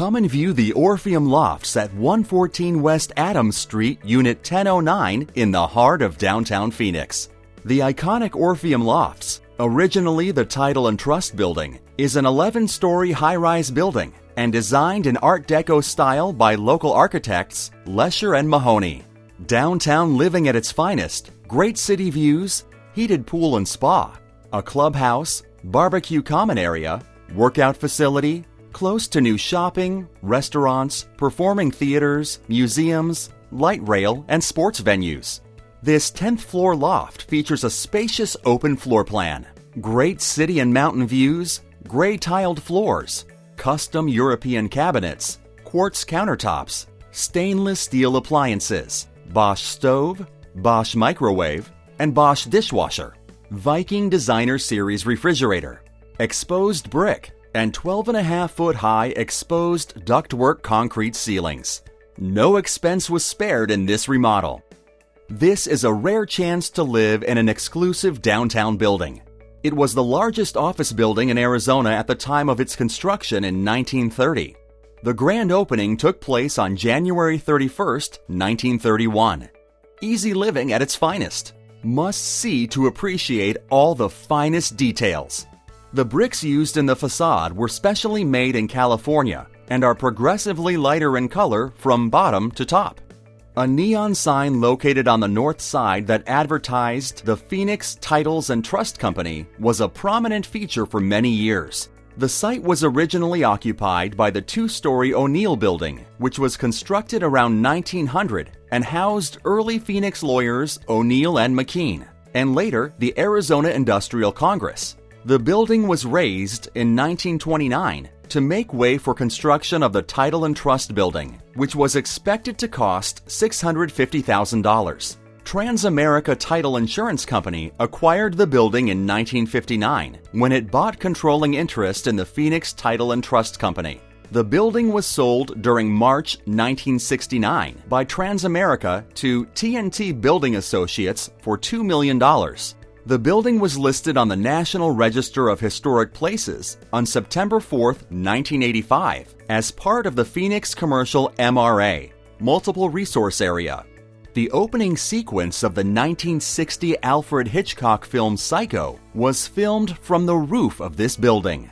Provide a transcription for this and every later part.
Come and view the Orpheum Lofts at 114 West Adams Street, Unit 1009 in the heart of downtown Phoenix. The iconic Orpheum Lofts, originally the Title and Trust Building, is an 11 story high rise building and designed in Art Deco style by local architects Lescher and Mahoney. Downtown living at its finest, great city views, heated pool and spa, a clubhouse, barbecue common area, workout facility, close to new shopping, restaurants, performing theaters, museums, light rail, and sports venues. This 10th floor loft features a spacious open floor plan, great city and mountain views, gray tiled floors, custom European cabinets, quartz countertops, stainless steel appliances, Bosch stove, Bosch microwave, and Bosch dishwasher, Viking Designer Series refrigerator, exposed brick, and 12.5 foot high exposed ductwork concrete ceilings. No expense was spared in this remodel. This is a rare chance to live in an exclusive downtown building. It was the largest office building in Arizona at the time of its construction in 1930. The grand opening took place on January 31, 1931. Easy living at its finest. Must see to appreciate all the finest details. The bricks used in the facade were specially made in California and are progressively lighter in color from bottom to top. A neon sign located on the north side that advertised the Phoenix Titles and Trust Company was a prominent feature for many years. The site was originally occupied by the two story O'Neill Building, which was constructed around 1900 and housed early Phoenix lawyers O'Neill and McKean, and later the Arizona Industrial Congress. The building was razed in 1929 to make way for construction of the Title and Trust Building, which was expected to cost $650,000. Transamerica Title Insurance Company acquired the building in 1959 when it bought controlling interest in the Phoenix Title and Trust Company. The building was sold during March 1969 by Transamerica to TNT Building Associates for $2 million. The building was listed on the National Register of Historic Places on September 4, 1985, as part of the Phoenix Commercial MRA, Multiple Resource Area, the opening sequence of the 1960 Alfred Hitchcock film Psycho was filmed from the roof of this building.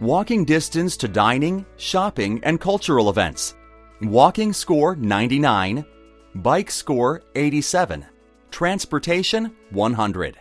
Walking distance to dining, shopping, and cultural events. Walking score 99, bike score 87, transportation 100.